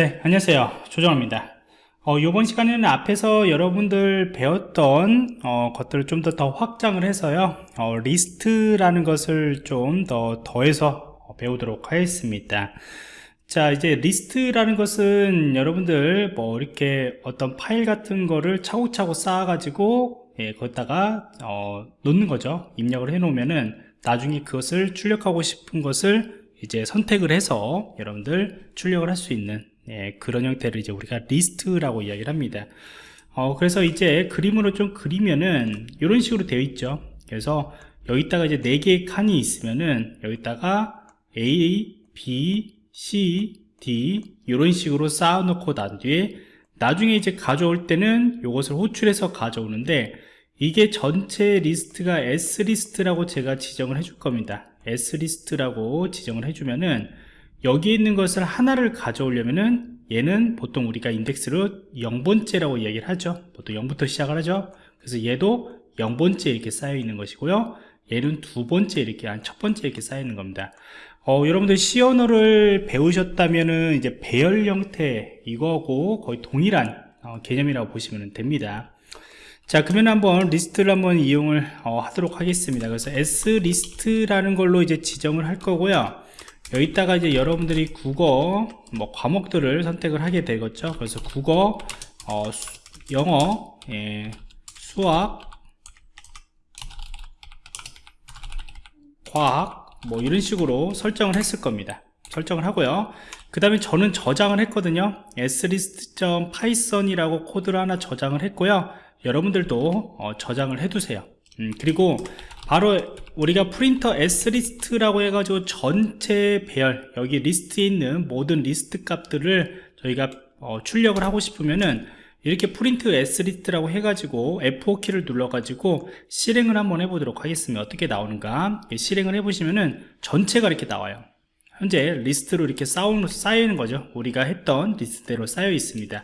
네, 안녕하세요. 조정입니다. 어, 이번 시간에는 앞에서 여러분들 배웠던 어, 것들을 좀 더 더 확장을 해서요. 어, 리스트라는 것을 좀 더 더해서 배우도록 하겠습니다. 자, 이제 리스트라는 것은 여러분들 뭐 이렇게 어떤 파일 같은 거를 차곡차곡 쌓아 가지고 예, 거기다가 어, 놓는 거죠. 입력을 해 놓으면은 나중에 그것을 출력하고 싶은 것을 이제 선택을 해서 여러분들 출력을 할 수 있는 예, 그런 형태를 이제 우리가 리스트라고 이야기를 합니다. 어, 그래서 이제 그림으로 좀 그리면은 이런 식으로 되어 있죠. 그래서 여기다가 이제 4개의 칸이 있으면은 여기다가 A, B, C, D 이런 식으로 쌓아놓고 난 뒤에 나중에 이제 가져올 때는 이것을 호출해서 가져오는데 이게 전체 리스트가 S리스트라고 제가 지정을 해줄 겁니다. S리스트라고 지정을 해주면은 여기 있는 것을 하나를 가져오려면은 얘는 보통 우리가 인덱스로 0번째라고 이야기를 하죠. 보통 0부터 시작을 하죠. 그래서 얘도 0번째 이렇게 쌓여 있는 것이고요. 얘는 두 번째 이렇게 한 첫 번째 이렇게 쌓여 있는 겁니다. 어, 여러분들 C 언어를 배우셨다면은 이제 배열 형태 이거하고 거의 동일한 어, 개념이라고 보시면 됩니다. 자 그러면 한번 리스트를 한번 이용을 어, 하도록 하겠습니다. 그래서 S 리스트라는 걸로 이제 지정을 할 거고요 여기다가 이제 여러분들이 국어 뭐 과목들을 선택을 하게 되겠죠. 그래서 국어 어, 수, 영어 예, 수학 과학 뭐 이런 식으로 설정을 했을 겁니다. 설정을 하고요. 그 다음에 저는 저장을 했거든요. slist.python이라고 코드를 하나 저장을 했고요. 여러분들도 어, 저장을 해 두세요 음, 그리고 바로 우리가 프린터 slist라고 해가지고 전체 배열 여기 리스트에 있는 모든 리스트 값들을 저희가 어, 출력을 하고 싶으면은 이렇게 프린트 slist라고 해가지고 F4키를 눌러가지고 실행을 한번 해보도록 하겠습니다. 어떻게 나오는가? 실행을 해보시면은 전체가 이렇게 나와요. 현재 리스트로 이렇게 쌓이는 거죠. 우리가 했던 리스트대로 쌓여 있습니다.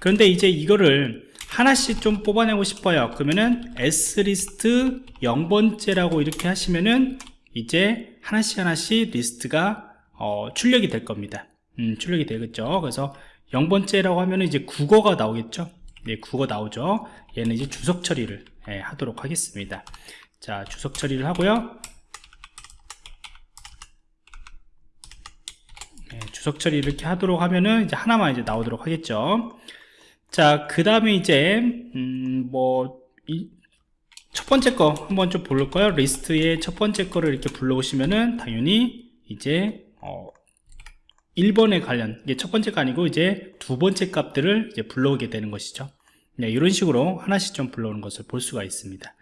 그런데 이제 이거를 하나씩 좀 뽑아내고 싶어요. 그러면은 slist 0번째라고 이렇게 하시면은 이제 하나씩 하나씩 리스트가 어, 출력이 될 겁니다. 음, 출력이 되겠죠. 그래서 0번째라고 하면 이제 국어가 나오겠죠? 네, 국어 나오죠. 얘는 이제 주석 처리를 예, 하도록 하겠습니다. 자 주석 처리를 하고요. 예, 주석 처리 이렇게 하도록 하면은 이제 하나만 이제 나오도록 하겠죠 자, 그 다음에 이제, 음, 뭐, 이, 첫 번째 거 한번 좀 볼까요? 리스트의 첫 번째 거를 이렇게 불러오시면은 당연히 이제, 어, 1번에 관련, 이게 첫 번째가 아니고 이제 두 번째 값들을 이제 불러오게 되는 것이죠. 네, 이런 식으로 하나씩 좀 불러오는 것을 볼 수가 있습니다.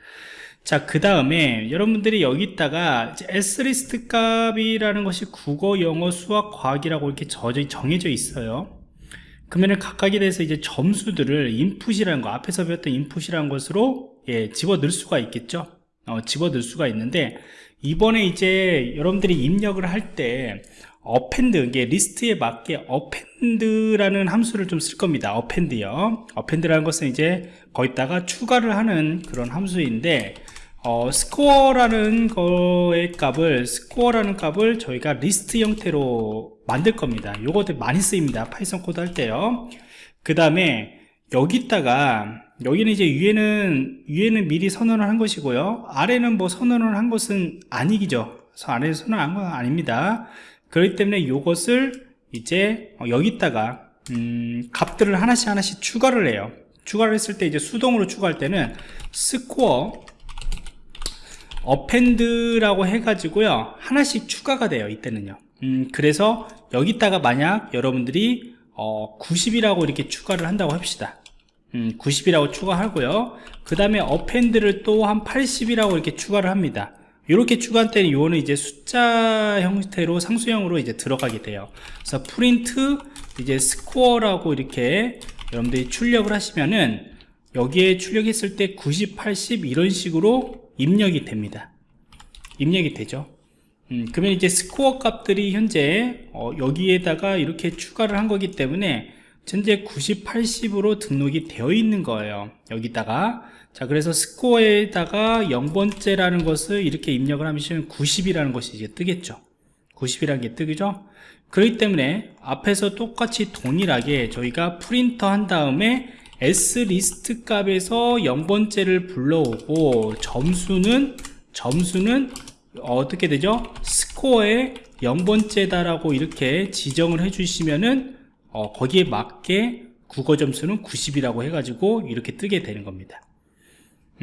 자, 그 다음에 여러분들이 여기다가 s리스트 값이라는 것이 국어, 영어, 수학, 과학이라고 이렇게 정해져 있어요. 그러면 각각에 대해서 이제 점수들을 인풋이라는 거 앞에서 배웠던 인풋이라는 것으로 예, 집어 넣을 수가 있겠죠? 어, 집어 넣을 수가 있는데 이번에 이제 여러분들이 입력을 할 때 append 이게 리스트에 맞게 append라는 함수를 좀 쓸 겁니다. append요. append라는 것은 이제 거기다가 추가를 하는 그런 함수인데 어, 스코어라는 거의 값을 스코어라는 값을 저희가 리스트 형태로 만들 겁니다. 요것들 많이 쓰입니다. 파이썬 코드 할 때요. 그 다음에 여기다가 여기는 이제 위에는 위에는 미리 선언을 한 것이고요. 아래는 뭐 선언을 한 것은 아니죠. 아래에 선언한 건 아닙니다. 그렇기 때문에 요것을 이제 어, 여기다가 음, 값들을 하나씩 하나씩 추가를 해요. 추가를 했을 때 이제 수동으로 추가할 때는 스코어 append라고 해가지고요. 하나씩 추가가 돼요 이때는요. 음, 그래서 여기다가 만약 여러분들이 어, 90이라고 이렇게 추가를 한다고 합시다. 음, 90이라고 추가하고요. 그 다음에 append를 또 한 80이라고 이렇게 추가를 합니다. 이렇게 추가할 때는 이거는 이제 숫자 형태로 상수형으로 이제 들어가게 돼요. 그래서 프린트 이제 스코어라고 이렇게 여러분들이 출력을 하시면은 여기에 출력했을 때 90, 80 이런 식으로 입력이 됩니다. 입력이 되죠. 음, 그러면 이제 스코어 값들이 현재 어, 여기에다가 이렇게 추가를 한 거기 때문에 현재 90, 80으로 등록이 되어 있는 거예요. 여기다가. 자 그래서 스코어에다가 0번째라는 것을 이렇게 입력을 하면 90이라는 것이 이제 뜨겠죠. 90이라는 게 뜨죠? 그렇기 때문에 앞에서 똑같이 동일하게 저희가 프린터 한 다음에 s리스트 값에서 0번째를 불러오고 점수는 점수는 어떻게 되죠? 스코어의 0번째다 라고 이렇게 지정을 해 주시면은 어, 거기에 맞게 국어 점수는 90이라고 해가지고 이렇게 뜨게 되는 겁니다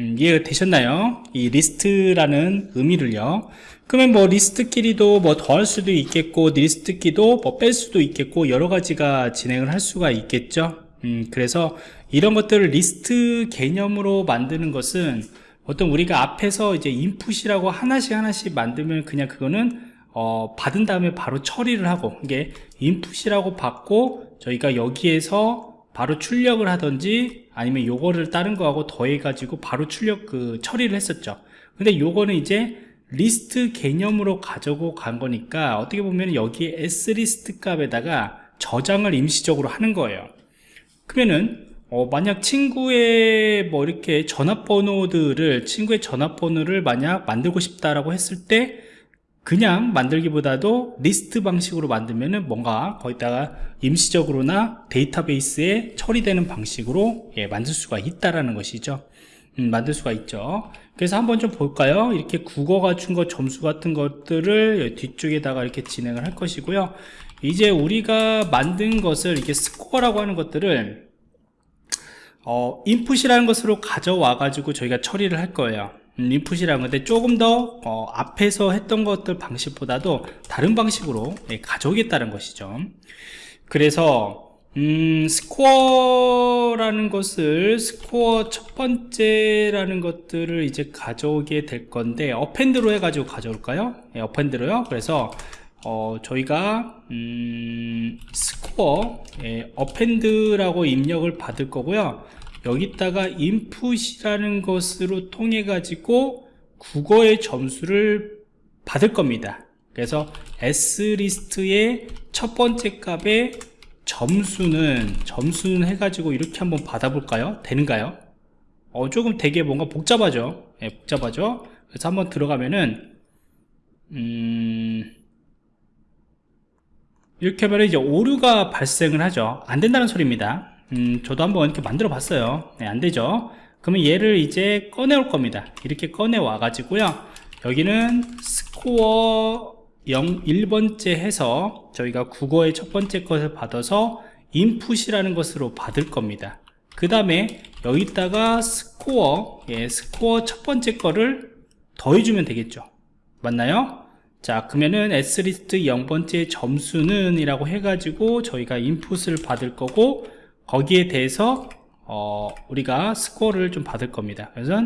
음, 이해가 되셨나요? 이 리스트라는 의미를요 그러면 뭐 리스트끼리도 뭐 더할 수도 있겠고 리스트끼도 뭐 뺄 수도 있겠고 여러 가지가 진행을 할 수가 있겠죠 음, 그래서 이런 것들을 리스트 개념으로 만드는 것은 어떤 우리가 앞에서 이제 인풋이라고 하나씩 하나씩 만들면 그냥 그거는 어, 받은 다음에 바로 처리를 하고 이게 인풋이라고 받고 저희가 여기에서 바로 출력을 하든지 아니면 요거를 다른 거하고 더해 가지고 바로 출력 그 처리를 했었죠. 근데 요거는 이제 리스트 개념으로 가지고 간 거니까 어떻게 보면 여기에 slist 값에다가 저장을 임시적으로 하는 거예요 그러면은 어, 만약 친구의 뭐 이렇게 전화번호들을 친구의 전화번호를 만약 만들고 싶다라고 했을 때 그냥 만들기보다도 리스트 방식으로 만들면은 뭔가 거기다가 임시적으로나 데이터베이스에 처리되는 방식으로 예, 만들 수가 있다라는 것이죠. 음, 만들 수가 있죠. 그래서 한번 좀 볼까요? 이렇게 국어가 준 거 점수 같은 것들을 뒤쪽에다가 이렇게 진행을 할 것이고요 이제 우리가 만든 것을 이렇게 스코어라고 하는 것들을 어, 인풋이라는 것으로 가져와 가지고 저희가 처리를 할 거예요 음, 인풋이라는 건데 조금 더 어, 앞에서 했던 것들 방식보다도 다른 방식으로 예, 가져오겠다는 것이죠 그래서 음, 스코어라는 것을 스코어 첫 번째라는 것들을 이제 가져오게 될 건데 append로 해가지고 가져올까요? 네, append로요. 그래서 어, 저희가 음, 스코어 예, append라고 입력을 받을 거고요. 여기다가 인풋이라는 것으로 통해 가지고 국어의 점수를 받을 겁니다. 그래서 s리스트의 첫 번째 값에 점수는 점수는 해가지고 이렇게 한번 받아볼까요? 되는가요? 어, 조금 되게 뭔가 복잡하죠? 예, 복잡하죠? 그래서 한번 들어가면은 음 이렇게 하면 이제 오류가 발생을 하죠. 안 된다는 소리입니다. 음, 저도 한번 이렇게 만들어 봤어요. 네, 안 되죠. 그러면 얘를 이제 꺼내 올 겁니다. 이렇게 꺼내 와 가지고요. 여기는 스코어 0, 1번째 해서 저희가 국어의 첫 번째 것을 받아서 인풋이라는 것으로 받을 겁니다. 그 다음에 여기다가 스코어 예, 스코어 첫 번째 거를 더해주면 되겠죠. 맞나요? 자 그러면은 slist 0번째 점수는 이라고 해가지고 저희가 인풋을 받을 거고 거기에 대해서 어, 우리가 스코어를 좀 받을 겁니다. 그래서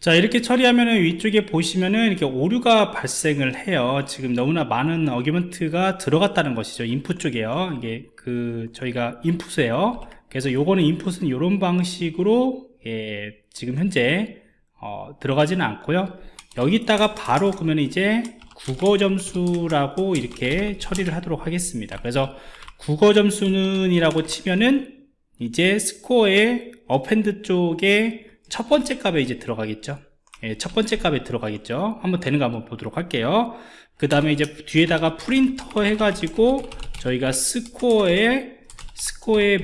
자 이렇게 처리하면은 위쪽에 보시면은 이렇게 오류가 발생을 해요. 지금 너무나 많은 어기먼트가 들어갔다는 것이죠. 인풋 쪽에요. 이게 그 저희가 인풋이에요. 그래서 요거는 인풋은 이런 방식으로 예, 지금 현재 어, 들어가지는 않고요. 여기다가 바로 그러면 이제 국어 점수라고 이렇게 처리를 하도록 하겠습니다. 그래서 국어 점수는 이라고 치면은 이제 스코어의 append 쪽에 첫 번째 값에 이제 들어가겠죠. 예, 첫 번째 값에 들어가겠죠. 한번 되는 거 한번 보도록 할게요. 그 다음에 이제 뒤에다가 프린터 해가지고 저희가 스코어의 스코어의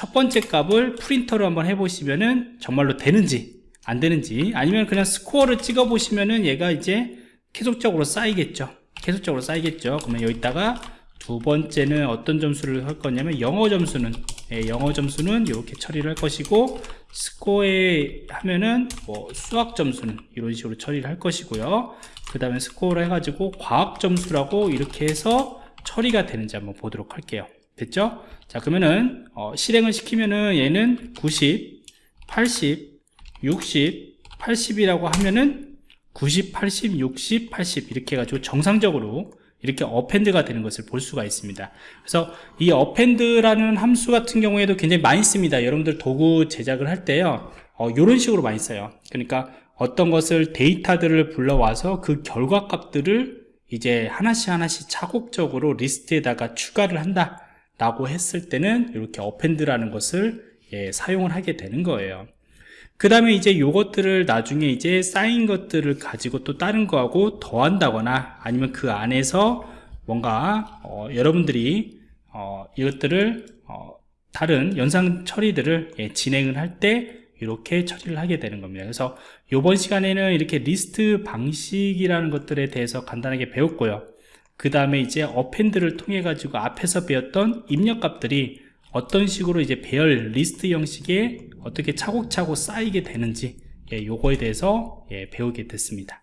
첫 번째 값을 프린터로 한번 해보시면은 정말로 되는지 안 되는지 아니면 그냥 스코어를 찍어 보시면은 얘가 이제 계속적으로 쌓이겠죠. 계속적으로 쌓이겠죠. 그러면 여기다가 두 번째는 어떤 점수를 할 거냐면 영어 점수는 예, 영어 점수는 이렇게 처리를 할 것이고 스코어에 하면은 뭐 수학 점수는 이런 식으로 처리를 할 것이고요. 그 다음에 스코어를 해가지고 과학 점수라고 이렇게 해서 처리가 되는지 한번 보도록 할게요 됐죠? 자 그러면은 어, 실행을 시키면은 얘는 90, 80, 60, 80이라고 하면은 90, 80, 60, 80 이렇게 해가지고 정상적으로 이렇게 append가 되는 것을 볼 수가 있습니다. 그래서 이 append라는 함수 같은 경우에도 굉장히 많이 씁니다. 여러분들 도구 제작을 할 때요. 어, 이런 식으로 많이 써요. 그러니까 어떤 것을 데이터들을 불러와서 그 결과 값들을 이제 하나씩 하나씩 차곡적으로 리스트에다가 추가를 한다 라고 했을 때는 이렇게 append라는 것을 예, 사용을 하게 되는 거예요. 그 다음에 이제 요것들을 나중에 이제 쌓인 것들을 가지고 또 다른 거하고 더한다거나 아니면 그 안에서 뭔가 어, 여러분들이 어, 이것들을 어, 다른 연상 처리들을 예, 진행을 할 때 이렇게 처리를 하게 되는 겁니다. 그래서 이번 시간에는 이렇게 리스트 방식이라는 것들에 대해서 간단하게 배웠고요 그 다음에 이제 append를 통해 가지고 앞에서 배웠던 입력값들이 어떤 식으로 이제 배열 리스트 형식에 어떻게 차곡차곡 쌓이게 되는지 예, 요거에 대해서 예, 배우게 됐습니다